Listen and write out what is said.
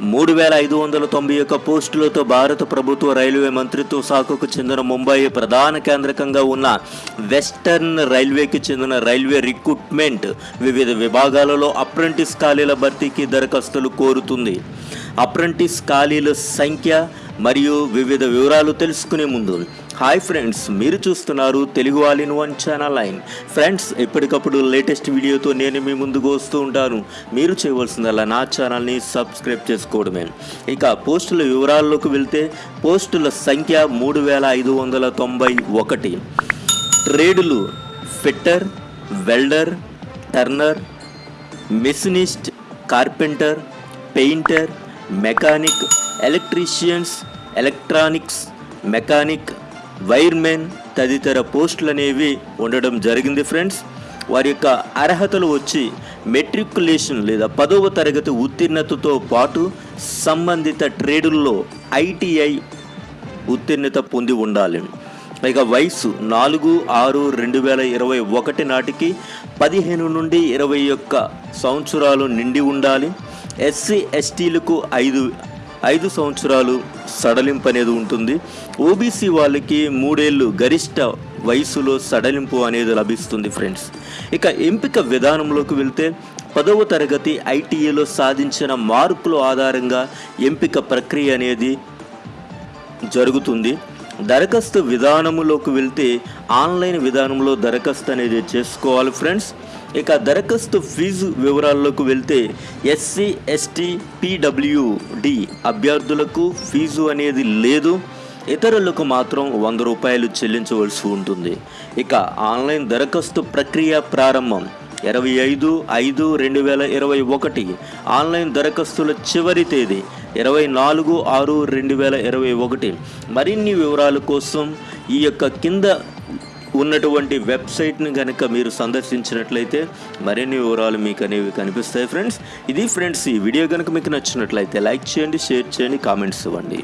మూడు వేల ఐదు వందల తొంభై ఒక్క పోస్టులతో భారత ప్రభుత్వ రైల్వే మంత్రిత్వ శాఖకు చెందిన ముంబై ప్రధాన కేంద్రకంగా ఉన్న వెస్టర్న్ రైల్వేకి చెందిన రైల్వే రిక్రూట్మెంట్ వివిధ విభాగాలలో అప్రెంటిస్ ఖాళీల భర్తీకి దరఖాస్తులు కోరుతుంది. అప్రెంటిస్ ఖాళీల సంఖ్య మరియు వివిధ వివరాలు తెలుసుకునే ముందు హాయ్ ఫ్రెండ్స్ మీరు చూస్తున్నారు Telugu all in one channel line. Friends ఎప్పటికప్పుడు లేటెస్ట్ వీడియోతో నేను మీ ముందుకు వస్తూ ఉంటాను. మీరు చేయవలసిందల్లా నా ఛానల్ని సబ్స్క్రైబ్ చేసుకోవడమే. ఇక పోస్టుల వివరాల్లోకి వెళ్తే పోస్టుల సంఖ్య మూడు వేల ఐదు వందల తొంభై ఒకటి. ట్రేడులు fitter welder turner machinist carpenter painter mechanic electricians electronics mechanic wiremen తదితర పోస్టులు అనేవి ఉండడం జరిగింది ఫ్రెండ్స్. వారి యొక్క అర్హతలు వచ్చి మెట్రికులేషన్ లేదా పదవ తరగతి ఉత్తీర్ణతతో పాటు సంబంధిత ట్రేడుల్లో ఐటీఐ ఉత్తీర్ణత పొంది ఉండాలి. ఇక వయసు నాలుగు ఆరు రెండు వేల ఇరవై ఒకటి నాటికి పదిహేను నుండి ఇరవై ఒక్క సంవత్సరాలు నిండి ఉండాలి. ఎస్సీ ఎస్టీలకు ఐదు ఐదు సంవత్సరాలు సడలింపు అనేది ఉంటుంది ఓబీసీ వాళ్ళకి మూడేళ్ళు గరిష్ట వయసులో సడలింపు అనేది లభిస్తుంది ఫ్రెండ్స్. ఇక ఎంపిక విధానంలోకి వెళ్తే పదవ తరగతి ఐటీఏలో సాధించిన మార్కుల ఆధారంగా ఎంపిక ప్రక్రియ అనేది జరుగుతుంది. దరఖాస్తు విధానములోకి వెళ్తే ఆన్లైన్ విధానంలో దరఖాస్తు అనేది చేసుకోవాలి ఫ్రెండ్స్. ఇక దరఖాస్తు ఫీజు వివరాల్లోకి వెళ్తే ఎస్సీ ఎస్టీ పీడబ్ల్యూడి అభ్యర్థులకు ఫీజు అనేది లేదు. ఇతరులకు మాత్రం వంద రూపాయలు చెల్లించవలసి ఉంటుంది. ఇక ఆన్లైన్ దరఖాస్తు ప్రక్రియ ప్రారంభం ఇరవై ఐదు ఐదు రెండు వేల ఇరవై ఒకటి. ఆన్లైన్ దరఖాస్తుల చివరి తేదీ ఇరవై నాలుగు ఆరు రెండు వేల ఇరవై ఒకటి. మరిన్ని వివరాల కోసం ఈ యొక్క కింద ఉన్నటువంటి వెబ్సైట్ని కనుక మీరు సందర్శించినట్లయితే మరిన్ని వివరాలు మీకు అనేవి కనిపిస్తాయి ఫ్రెండ్స్. ఇది ఫ్రెండ్స్ ఈ వీడియో కనుక మీకు నచ్చినట్లయితే లైక్ చేయండి షేర్ చేయండి కామెంట్స్ ఇవ్వండి.